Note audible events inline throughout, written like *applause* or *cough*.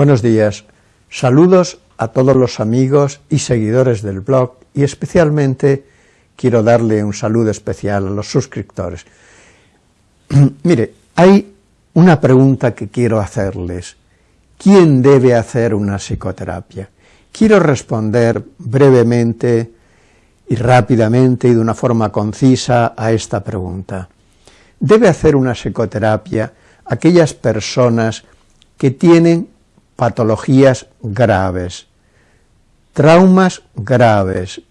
Buenos días, saludos a todos los amigos y seguidores del blog y especialmente quiero darle un saludo especial a los suscriptores. *clears throat* Mire, hay una pregunta que quiero hacerles. ¿Quién debe hacer una psicoterapia? Quiero responder brevemente y rápidamente y de una forma concisa a esta pregunta. Debe hacer una psicoterapia aquellas personas que tienen patologías graves, traumas graves,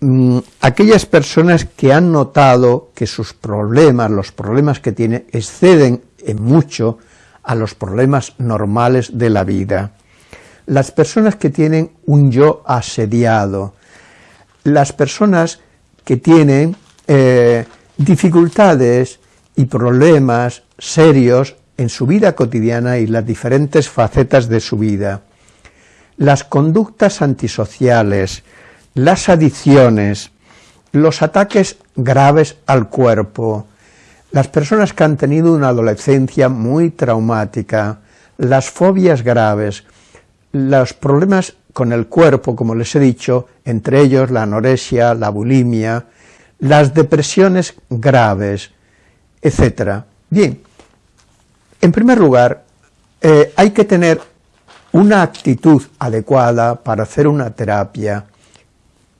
mm, aquellas personas que han notado que sus problemas, los problemas que tienen, exceden en mucho a los problemas normales de la vida. Las personas que tienen un yo asediado, las personas que tienen eh, dificultades y problemas serios en su vida cotidiana y las diferentes facetas de su vida. Las conductas antisociales, las adicciones, los ataques graves al cuerpo, las personas que han tenido una adolescencia muy traumática, las fobias graves, los problemas con el cuerpo, como les he dicho, entre ellos la anorexia, la bulimia, las depresiones graves, etc. Bien, en primer lugar, eh, hay que tener una actitud adecuada para hacer una terapia.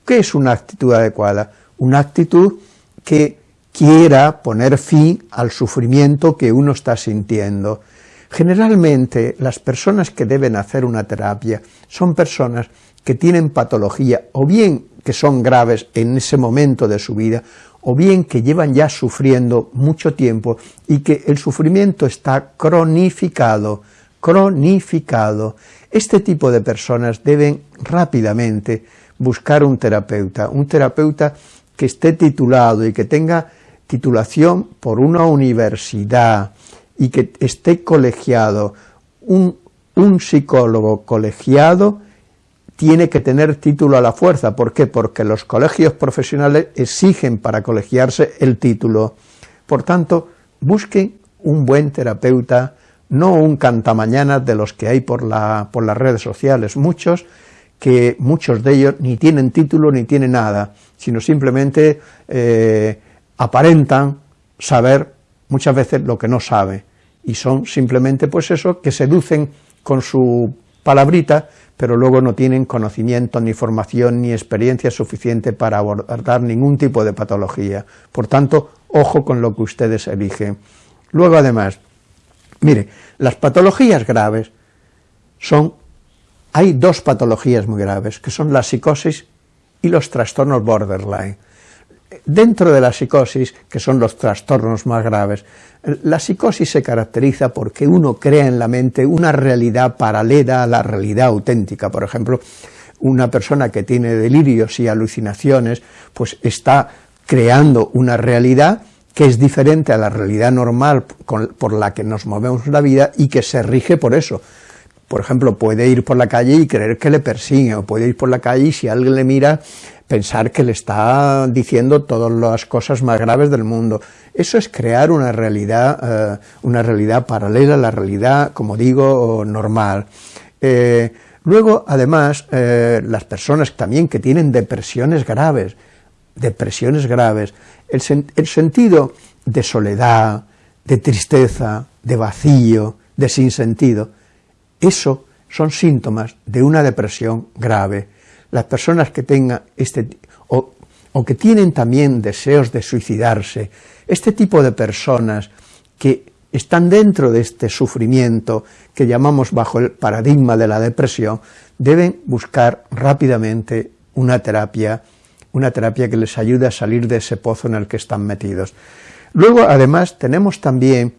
¿Qué es una actitud adecuada? Una actitud que quiera poner fin al sufrimiento que uno está sintiendo. Generalmente las personas que deben hacer una terapia son personas que tienen patología o bien que son graves en ese momento de su vida o bien que llevan ya sufriendo mucho tiempo y que el sufrimiento está cronificado, cronificado. Este tipo de personas deben rápidamente buscar un terapeuta, un terapeuta que esté titulado y que tenga titulación por una universidad y que esté colegiado, un, un psicólogo colegiado tiene que tener título a la fuerza. ¿Por qué? Porque los colegios profesionales exigen para colegiarse el título. Por tanto, busquen un buen terapeuta, no un cantamañanas de los que hay por, la, por las redes sociales, muchos que muchos de ellos ni tienen título ni tienen nada, sino simplemente eh, aparentan saber muchas veces lo que no sabe, y son simplemente pues eso, que seducen con su palabrita, pero luego no tienen conocimiento, ni formación, ni experiencia suficiente para abordar ningún tipo de patología. Por tanto, ojo con lo que ustedes eligen. Luego, además, mire, las patologías graves son, hay dos patologías muy graves, que son la psicosis y los trastornos borderline dentro de la psicosis, que son los trastornos más graves, la psicosis se caracteriza porque uno crea en la mente una realidad paralela a la realidad auténtica. Por ejemplo, una persona que tiene delirios y alucinaciones, pues está creando una realidad que es diferente a la realidad normal por la que nos movemos la vida y que se rige por eso. Por ejemplo, puede ir por la calle y creer que le persigue, o puede ir por la calle y si alguien le mira pensar que le está diciendo todas las cosas más graves del mundo. Eso es crear una realidad, eh, una realidad paralela a la realidad, como digo, normal. Eh, luego, además, eh, las personas también que tienen depresiones graves, depresiones graves, el, el sentido de soledad, de tristeza, de vacío, de sinsentido, eso son síntomas de una depresión grave las personas que tengan este, o, o que tienen también deseos de suicidarse, este tipo de personas que están dentro de este sufrimiento que llamamos bajo el paradigma de la depresión, deben buscar rápidamente una terapia, una terapia que les ayude a salir de ese pozo en el que están metidos. Luego, además, tenemos también,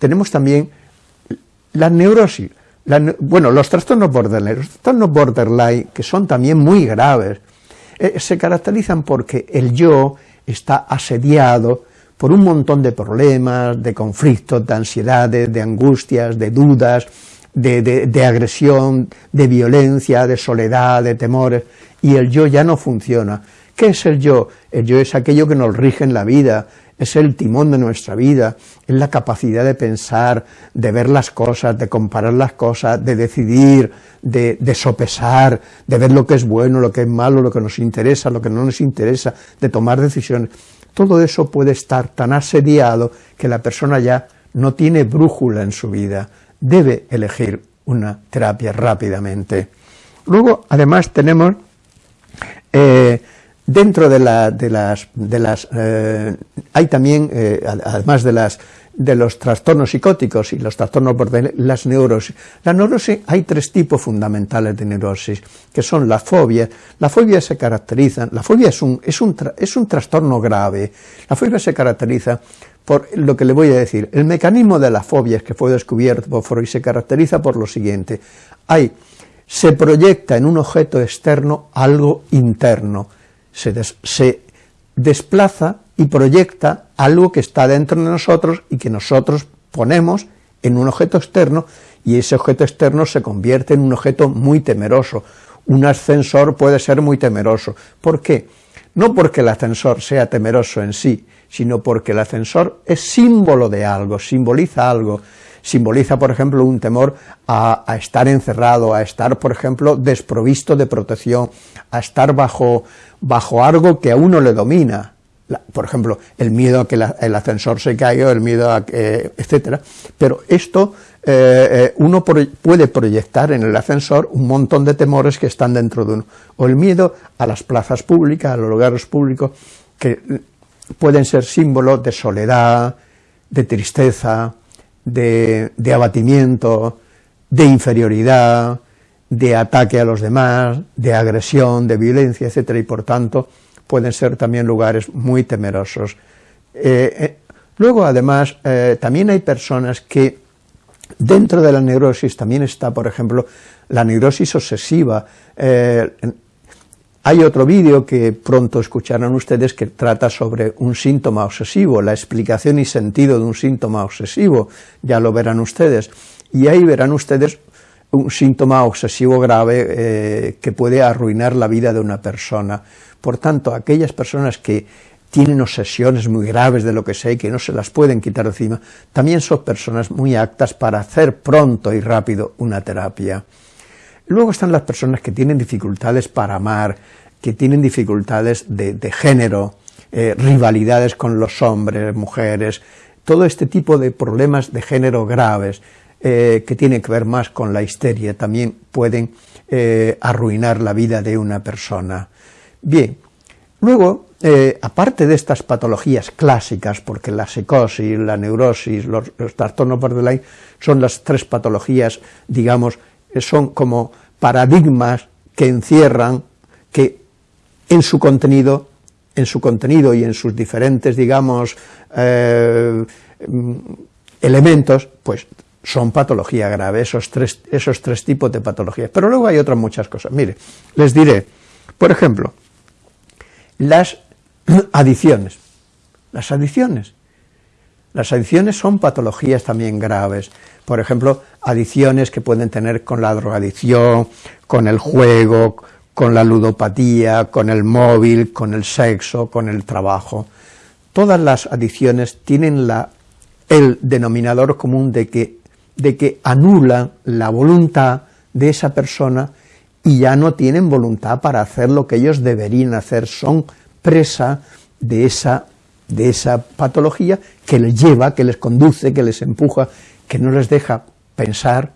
tenemos también la neurosis, bueno, los trastornos borderline, los trastornos borderline, que son también muy graves, eh, se caracterizan porque el yo está asediado por un montón de problemas, de conflictos, de ansiedades, de angustias, de dudas, de, agresión, de violencia, de soledad, de temores, y el yo ya no funciona. ¿Qué es el yo? El yo es aquello que nos rige en la vida, es el timón de nuestra vida, es la capacidad de pensar, de ver las cosas, de comparar las cosas, de decidir, de, de, sopesar, de ver lo que es bueno, lo que es malo, lo que nos interesa, lo que no nos interesa, de tomar decisiones. Todo eso puede estar tan asediado que la persona ya no tiene brújula en su vida, debe elegir una terapia rápidamente. Luego, además, tenemos eh, Dentro de, las, de las eh, hay también, eh, además de, las, de los trastornos psicóticos y los trastornos por las neurosis. La neurosis, hay tres tipos fundamentales de neurosis, que son la fobia. La fobia se caracteriza, la fobia es un, es un, es un trastorno grave. La fobia se caracteriza por lo que le voy a decir. El mecanismo de la fobia que fue descubierto por Freud se caracteriza por lo siguiente. Hay, se proyecta en un objeto externo algo interno se, desplaza y proyecta algo que está dentro de nosotros y que nosotros ponemos en un objeto externo y ese objeto externo se convierte en un objeto muy temeroso. Un ascensor puede ser muy temeroso. ¿Por qué? No porque el ascensor sea temeroso en sí, sino porque el ascensor es símbolo de algo, simboliza algo, simboliza, por ejemplo, un temor a, estar encerrado, a estar, por ejemplo, desprovisto de protección, a estar bajo, bajo algo que a uno le domina, por ejemplo, el miedo a que el ascensor se caiga, el miedo a que, etcétera, pero esto eh, eh, uno puede proyectar en el ascensor un montón de temores que están dentro de uno, o el miedo a las plazas públicas, a los lugares públicos, que pueden ser símbolos de soledad, de tristeza, de, abatimiento, de inferioridad, de ataque a los demás, de agresión, de violencia, etcétera, y por tanto pueden ser también lugares muy temerosos. Eh, eh, luego, además, eh, también hay personas que dentro de la neurosis también está, por ejemplo, la neurosis obsesiva. Hay otro vídeo que pronto escucharán ustedes que trata sobre un síntoma obsesivo, la explicación y sentido de un síntoma obsesivo, ya lo verán ustedes, y ahí verán ustedes un síntoma obsesivo grave eh, que puede arruinar la vida de una persona. Por tanto, aquellas personas que tienen obsesiones muy graves de lo que sea y que no se las pueden quitar encima, también son personas muy aptas para hacer pronto y rápido una terapia. Luego están las personas que tienen dificultades para amar, que tienen dificultades de, género, eh, rivalidades con los hombres, mujeres, todo este tipo de problemas de género graves, eh, que tienen que ver más con la histeria, también pueden eh, arruinar la vida de una persona. Bien, luego, aparte de estas patologías clásicas, porque la psicosis, la neurosis, los, los trastornos borderline son las tres patologías, digamos, son como paradigmas que encierran, que en su contenido, en su contenido y en sus diferentes, digamos, eh, elementos, pues son patología grave, esos tres, esos tres tipos de patologías. Pero luego hay otras muchas cosas. Mire, les diré, por ejemplo, las *clears throat* adicciones. Las adicciones. Las adicciones son patologías también graves. Por ejemplo, adicciones que pueden tener con la drogadicción, con el juego, con la ludopatía, con el móvil, con el sexo, con el trabajo. Todas las adicciones tienen el denominador común de que, de que anulan la voluntad de esa persona y ya no tienen voluntad para hacer lo que ellos deberían hacer, son presa de esa, de esa patología que les lleva, que les conduce, que les empuja, que no les deja pensar,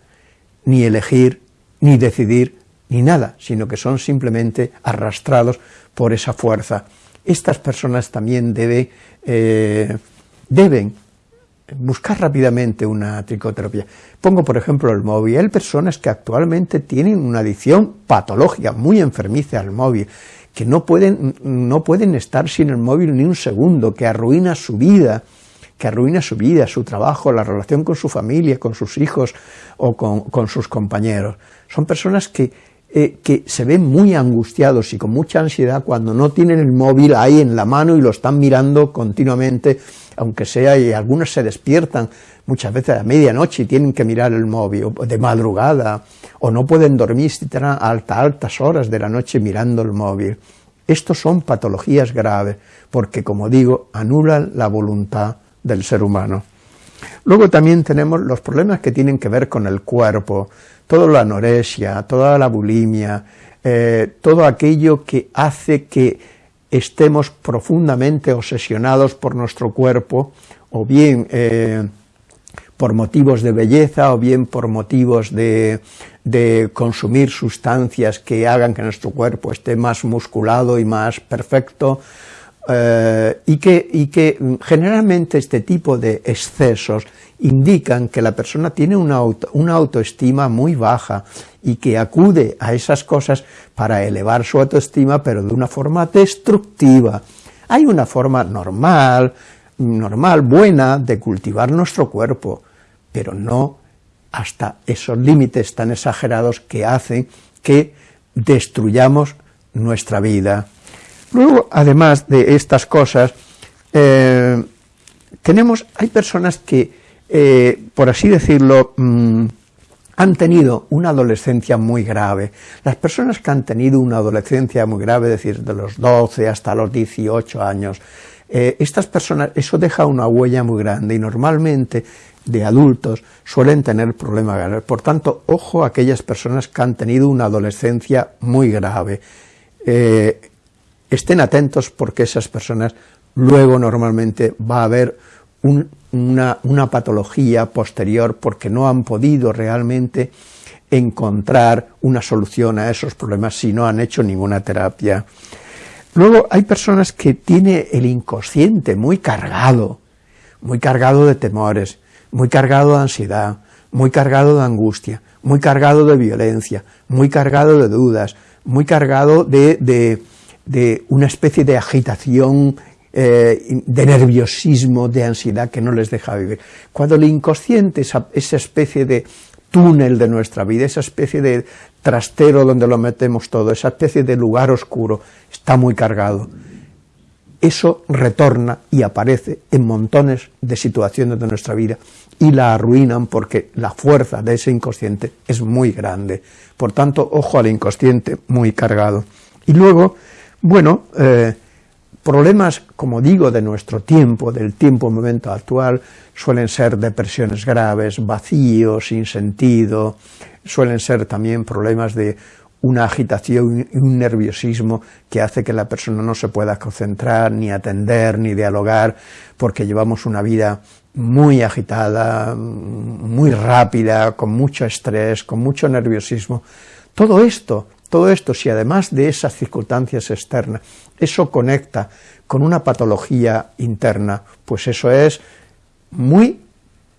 ni elegir, ni decidir, ni nada, sino que son simplemente arrastrados por esa fuerza. Estas personas también eh, deben buscar rápidamente una tricoterapia. Pongo, por ejemplo, el móvil. Hay personas que actualmente tienen una adicción patológica, muy enfermiza al móvil, que no pueden, no pueden estar sin el móvil ni un segundo, que arruina su vida, que arruina su vida, su trabajo, la relación con su familia, con sus hijos o con sus compañeros. Son personas que eh, que se ven muy angustiados y con mucha ansiedad cuando no tienen el móvil ahí en la mano y lo están mirando continuamente, aunque sea, y algunos se despiertan muchas veces a medianoche y tienen que mirar el móvil, o de madrugada, o no pueden dormir si están a altas horas de la noche mirando el móvil. Estos son patologías graves, porque, como digo, anulan la voluntad del ser humano. Luego también tenemos los problemas que tienen que ver con el cuerpo, toda la anorexia, toda la bulimia, eh, todo aquello que hace que estemos profundamente obsesionados por nuestro cuerpo, o bien eh, por motivos de belleza, o bien por motivos de, consumir sustancias que hagan que nuestro cuerpo esté más musculado y más perfecto, eh, y, que, y, que, generalmente este tipo de excesos indican que la persona tiene una, una autoestima muy baja y que acude a esas cosas para elevar su autoestima, pero de una forma destructiva. Hay una forma normal, normal, buena, de cultivar nuestro cuerpo, pero no hasta esos límites tan exagerados que hacen que destruyamos nuestra vida. Luego, además de estas cosas, eh, tenemos, hay personas que, eh, por así decirlo, mm, han tenido una adolescencia muy grave. Las personas que han tenido una adolescencia muy grave, es decir, de los 12 hasta los 18 años, eh, estas personas, eso deja una huella muy grande y normalmente de adultos suelen tener problemas graves. Por tanto, ojo a aquellas personas que han tenido una adolescencia muy grave. Estén atentos porque esas personas luego normalmente va a haber una, una patología posterior porque no han podido realmente encontrar una solución a esos problemas si no han hecho ninguna terapia. Luego hay personas que tienen el inconsciente muy cargado, muy cargado de temores, muy cargado de ansiedad, muy cargado de angustia, muy cargado de violencia, muy cargado de dudas, muy cargado de, una especie de agitación, eh, de nerviosismo, de ansiedad que no les deja vivir. Cuando el inconsciente, esa, esa especie de túnel de nuestra vida, esa especie de trastero donde lo metemos todo, esa especie de lugar oscuro, está muy cargado. Eso retorna y aparece en montones de situaciones de nuestra vida y la arruinan porque la fuerza de ese inconsciente es muy grande. Por tanto, ojo al inconsciente muy cargado. Y luego, bueno, eh, problemas, como digo, de nuestro tiempo, del tiempo momento actual, suelen ser depresiones graves, vacíos, sin sentido, suelen ser también problemas de una agitación y un nerviosismo que hace que la persona no se pueda concentrar, ni atender, ni dialogar, porque llevamos una vida muy agitada, muy rápida, con mucho estrés, con mucho nerviosismo. Todo esto, todo esto, si además de esas circunstancias externas, eso conecta con una patología interna, pues eso es muy,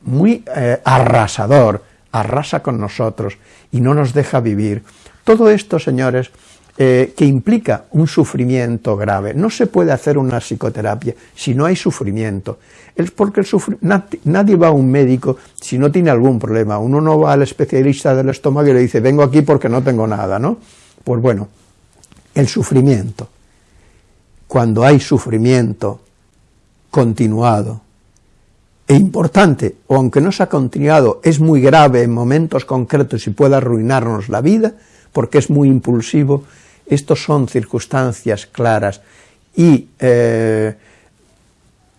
muy eh, arrasador, arrasa con nosotros y no nos deja vivir. Todo esto, señores, eh, que implica un sufrimiento grave. No se puede hacer una psicoterapia si no hay sufrimiento. Es porque nadie va a un médico si no tiene algún problema. Uno no va al especialista del estómago y le dice, vengo aquí porque no tengo nada, ¿no? Pues bueno, el sufrimiento. Cuando hay sufrimiento continuado, e importante, o aunque no se ha continuado, es muy grave en momentos concretos y puede arruinarnos la vida, porque es muy impulsivo, estos son circunstancias claras y eh,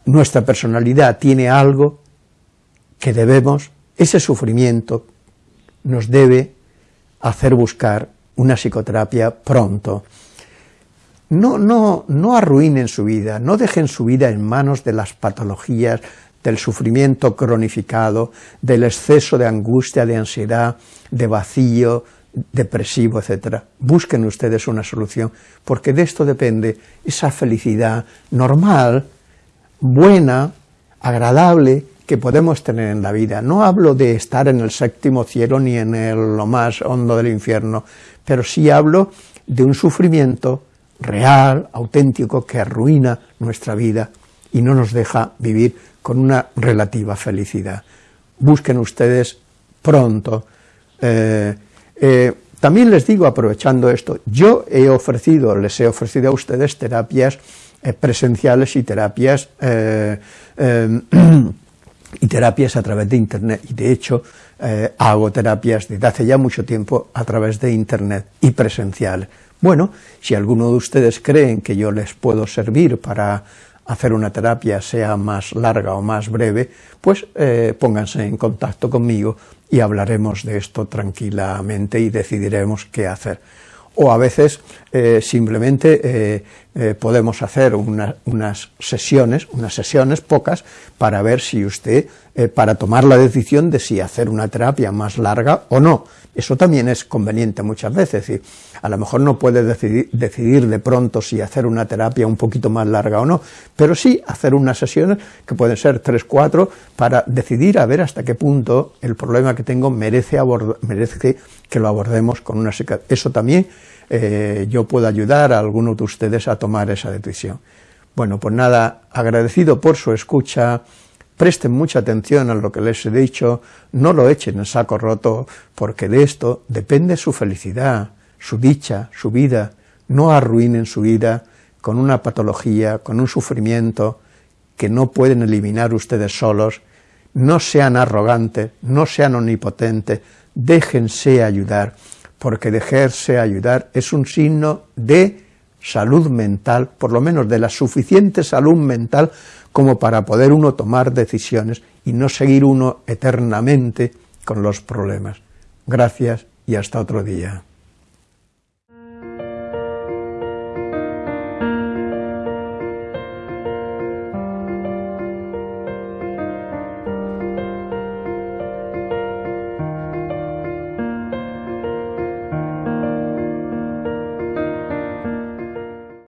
nuestra personalidad tiene algo que debemos, ese sufrimiento nos debe hacer buscar una psicoterapia pronto. No, no, no arruinen su vida, no dejen su vida en manos de las patologías, del sufrimiento cronificado, del exceso de angustia, de ansiedad, de vacío, depresivo, etc. Busquen ustedes una solución, porque de esto depende esa felicidad normal, buena, agradable, que podemos tener en la vida. No hablo de estar en el séptimo cielo ni en el, lo más hondo del infierno, pero sí hablo de un sufrimiento real, auténtico, que arruina nuestra vida y no nos deja vivir con una relativa felicidad. Busquen ustedes pronto. Eh, eh, también les digo, aprovechando esto, yo he ofrecido, les he ofrecido a ustedes terapias eh, presenciales y terapias *clears throat* y terapias a través de internet, y de hecho hago terapias desde hace ya mucho tiempo a través de internet y presenciales, Bueno, si alguno de ustedes creen que yo les puedo servir para hacer una terapia sea más larga o más breve, pues eh, pónganse en contacto conmigo y hablaremos de esto tranquilamente y decidiremos qué hacer. O a veces eh, simplemente eh, podemos hacer unas sesiones, unas sesiones pocas, para ver si usted, para tomar la decisión de si hacer una terapia más larga o no. Eso también es conveniente muchas veces, a lo mejor no puede decidir, de pronto si hacer una terapia un poquito más larga o no, pero sí hacer unas sesiones que pueden ser tres, cuatro, para decidir a ver hasta qué punto el problema que tengo merece, merece que lo abordemos con una Eso también eh, yo puedo ayudar a alguno de ustedes a tomar esa decisión. Bueno, pues nada, agradecido por su escucha, Presten mucha atención a lo que les he dicho, no lo echen en saco roto, porque de esto depende su felicidad, su dicha, su vida. No arruinen su vida con una patología, con un sufrimiento que no pueden eliminar ustedes solos. No sean arrogantes, no sean omnipotentes, déjense ayudar, porque dejarse ayudar es un signo de salud mental, por lo menos de la suficiente salud mental como para poder uno tomar decisiones y no seguir uno eternamente con los problemas. Gracias y hasta otro día.